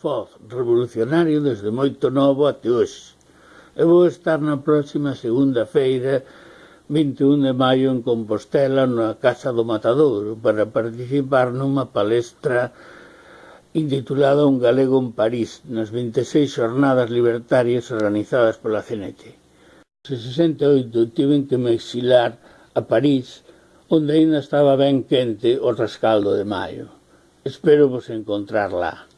Foz, revolucionario desde moito novo até hoxe. Eu vou estar na próxima segunda feira 21 de maio en Compostela na Casa do Matadouro para participar nunha palestra intitulada Un galego en París nas 26 jornadas libertarias organizadas pola CNT. En 68 tiven que me exilar a París onde aínda estaba ben quente o rescaldo de maio. Espero vos encontrar lá.